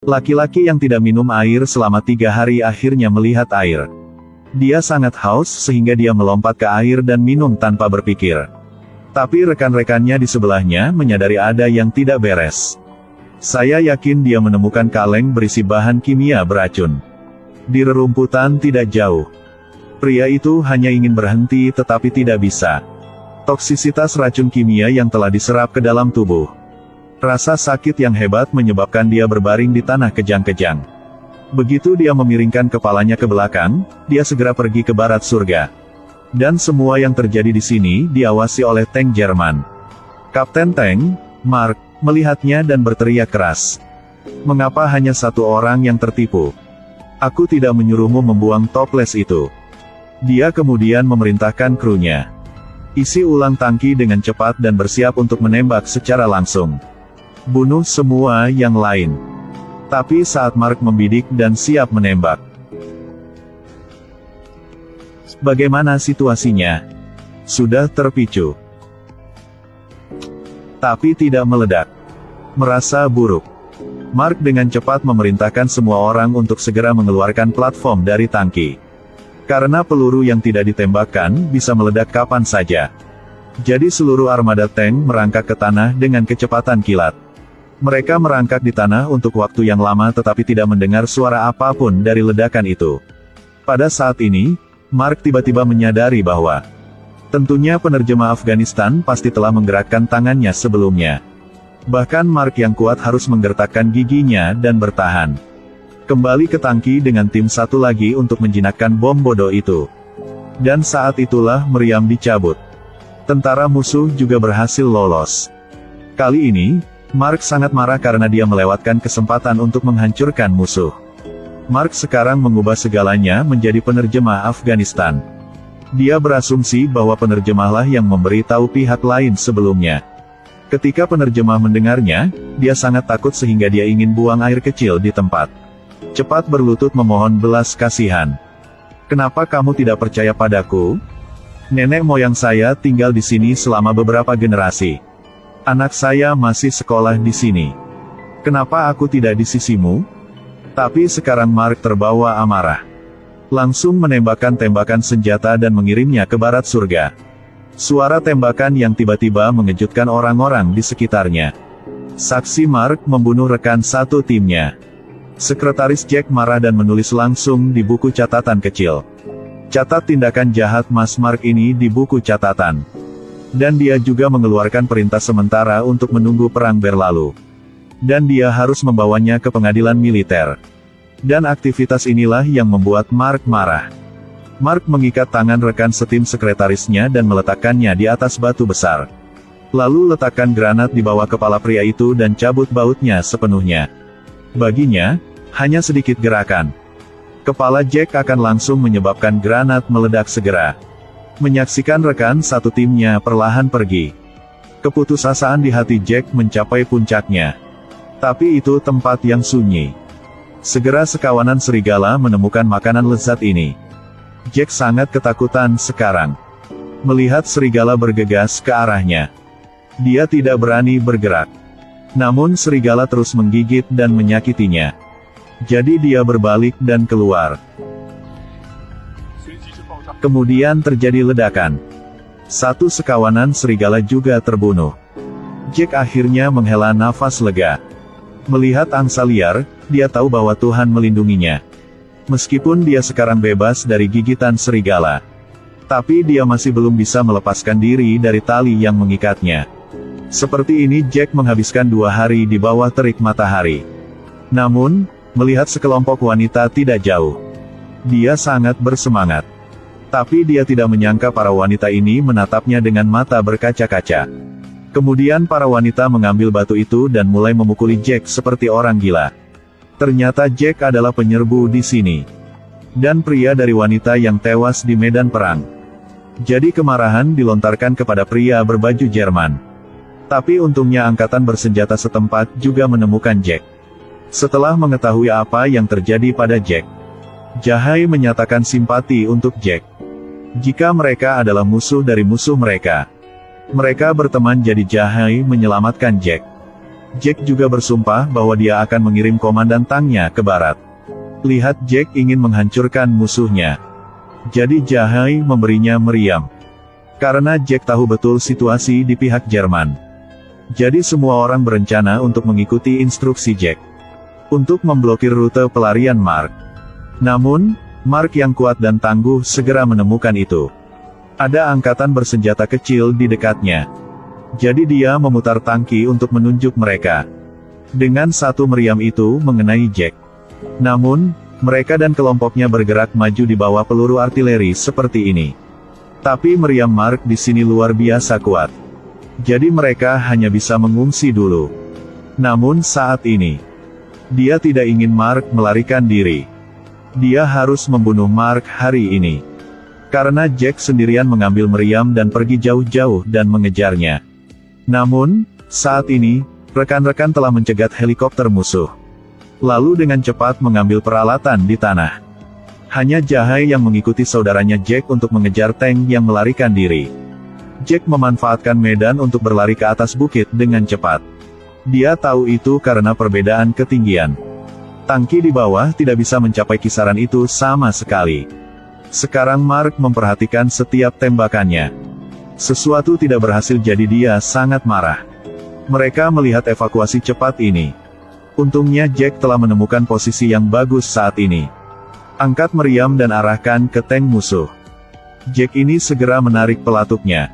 Laki-laki yang tidak minum air selama tiga hari akhirnya melihat air. Dia sangat haus sehingga dia melompat ke air dan minum tanpa berpikir. Tapi rekan-rekannya di sebelahnya menyadari ada yang tidak beres. Saya yakin dia menemukan kaleng berisi bahan kimia beracun. Di rerumputan tidak jauh. Pria itu hanya ingin berhenti tetapi tidak bisa. Toksisitas racun kimia yang telah diserap ke dalam tubuh. Rasa sakit yang hebat menyebabkan dia berbaring di tanah kejang-kejang. Begitu dia memiringkan kepalanya ke belakang, dia segera pergi ke barat surga. Dan semua yang terjadi di sini diawasi oleh tank Jerman. Kapten Tank, Mark, melihatnya dan berteriak keras. Mengapa hanya satu orang yang tertipu? Aku tidak menyuruhmu membuang toples itu. Dia kemudian memerintahkan krunya. Isi ulang tangki dengan cepat dan bersiap untuk menembak secara langsung. Bunuh semua yang lain. Tapi saat Mark membidik dan siap menembak. Bagaimana situasinya? Sudah terpicu. Tapi tidak meledak. Merasa buruk. Mark dengan cepat memerintahkan semua orang untuk segera mengeluarkan platform dari tangki. Karena peluru yang tidak ditembakkan, bisa meledak kapan saja. Jadi seluruh armada tank merangkak ke tanah dengan kecepatan kilat. Mereka merangkak di tanah untuk waktu yang lama tetapi tidak mendengar suara apa pun dari ledakan itu. Pada saat ini, Mark tiba-tiba menyadari bahwa tentunya penerjemah Afghanistan pasti telah menggerakkan tangannya sebelumnya. Bahkan Mark yang kuat harus menggertakkan giginya dan bertahan. Kembali ke tangki dengan tim satu lagi untuk menjinakkan bom bodoh itu. Dan saat itulah meriam dicabut. Tentara musuh juga berhasil lolos. Kali ini, Mark sangat marah karena dia melewatkan kesempatan untuk menghancurkan musuh. Mark sekarang mengubah segalanya menjadi penerjemah Afghanistan. Dia berasumsi bahwa penerjemahlah yang memberi tahu pihak lain sebelumnya. Ketika penerjemah mendengarnya, dia sangat takut sehingga dia ingin buang air kecil di tempat. Cepat berlutut memohon belas kasihan. Kenapa kamu tidak percaya padaku? Nenek moyang saya tinggal di sini selama beberapa generasi. Anak saya masih sekolah di sini. Kenapa aku tidak di sisimu? Tapi sekarang Mark terbawa amarah. Langsung menembakkan tembakan senjata dan mengirimnya ke barat surga. Suara tembakan yang tiba-tiba mengejutkan orang-orang di sekitarnya. Saksi Mark membunuh rekan satu timnya. Sekretaris Jack marah dan menulis langsung di buku catatan kecil. Catat tindakan jahat Mas Mark ini di buku catatan. Dan dia juga mengeluarkan perintah sementara untuk menunggu perang berlalu. Dan dia harus membawanya ke pengadilan militer. Dan aktivitas inilah yang membuat Mark marah. Mark mengikat tangan rekan setim sekretarisnya dan meletakkannya di atas batu besar. Lalu letakkan granat di bawah kepala pria itu dan cabut bautnya sepenuhnya. Baginya, hanya sedikit gerakan. Kepala Jack akan langsung menyebabkan granat meledak segera. Menyaksikan rekan satu timnya perlahan pergi. Keputusasaan di hati Jack mencapai puncaknya. Tapi itu tempat yang sunyi. Segera sekawanan serigala menemukan makanan lezat ini. Jack sangat ketakutan sekarang. Melihat serigala bergegas ke arahnya. Dia tidak berani bergerak. Namun serigala terus menggigit dan menyakitinya. Jadi dia berbalik dan keluar. Kemudian terjadi ledakan. Satu sekawanan serigala juga terbunuh. Jack akhirnya menghela nafas lega. Melihat angsa liar, dia tahu bahwa Tuhan melindunginya. Meskipun dia sekarang bebas dari gigitan serigala. Tapi dia masih belum bisa melepaskan diri dari tali yang mengikatnya. Seperti ini Jack menghabiskan dua hari di bawah terik matahari. Namun, melihat sekelompok wanita tidak jauh. Dia sangat bersemangat. Tapi dia tidak menyangka para wanita ini menatapnya dengan mata berkaca-kaca. Kemudian para wanita mengambil batu itu dan mulai memukuli Jack seperti orang gila. Ternyata Jack adalah penyerbu di sini. Dan pria dari wanita yang tewas di medan perang. Jadi kemarahan dilontarkan kepada pria berbaju Jerman. Tapi untungnya angkatan bersenjata setempat juga menemukan Jack. Setelah mengetahui apa yang terjadi pada Jack, Jahai menyatakan simpati untuk Jack. Jika mereka adalah musuh dari musuh mereka. Mereka berteman jadi Jahai menyelamatkan Jack. Jack juga bersumpah bahwa dia akan mengirim komandan tanknya ke barat. Lihat Jack ingin menghancurkan musuhnya. Jadi Jahai memberinya meriam. Karena Jack tahu betul situasi di pihak Jerman. Jadi semua orang berencana untuk mengikuti instruksi Jack. Untuk memblokir rute pelarian Mark. Namun, Mark yang kuat dan tangguh segera menemukan itu. Ada angkatan bersenjata kecil di dekatnya. Jadi dia memutar tangki untuk menunjuk mereka. Dengan satu meriam itu mengenai Jack. Namun, mereka dan kelompoknya bergerak maju di bawah peluru artileri seperti ini. Tapi meriam Mark di sini luar biasa kuat. Jadi mereka hanya bisa mengungsi dulu. Namun saat ini, dia tidak ingin Mark melarikan diri. Dia harus membunuh Mark hari ini. Karena Jack sendirian mengambil meriam dan pergi jauh-jauh dan mengejarnya. Namun, saat ini, rekan-rekan telah mencegat helikopter musuh. Lalu dengan cepat mengambil peralatan di tanah. Hanya Jahai yang mengikuti saudaranya Jack untuk mengejar tank yang melarikan diri. Jack memanfaatkan medan untuk berlari ke atas bukit dengan cepat. Dia tahu itu karena perbedaan ketinggian. Tangki di bawah tidak bisa mencapai kisaran itu sama sekali. Sekarang Mark memperhatikan setiap tembakannya. Sesuatu tidak berhasil jadi dia sangat marah. Mereka melihat evakuasi cepat ini. Untungnya Jack telah menemukan posisi yang bagus saat ini. Angkat meriam dan arahkan ke tank musuh. Jack ini segera menarik pelatuknya.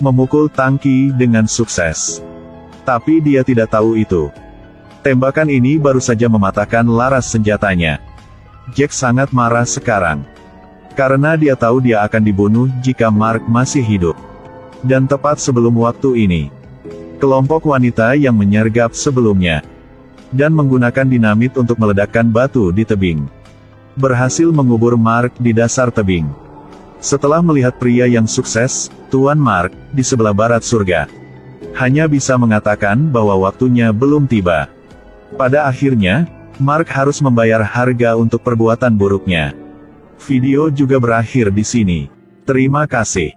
Memukul tangki dengan sukses. Tapi dia tidak tahu itu. Tembakan ini baru saja mematahkan laras senjatanya. Jack sangat marah sekarang. Karena dia tahu dia akan dibunuh jika Mark masih hidup. Dan tepat sebelum waktu ini, kelompok wanita yang menyergap sebelumnya, dan menggunakan dinamit untuk meledakkan batu di tebing, berhasil mengubur Mark di dasar tebing. Setelah melihat pria yang sukses, Tuan Mark, di sebelah barat surga, hanya bisa mengatakan bahwa waktunya belum tiba. Pada akhirnya, Mark harus membayar harga untuk perbuatan buruknya. Video juga berakhir di sini. Terima kasih.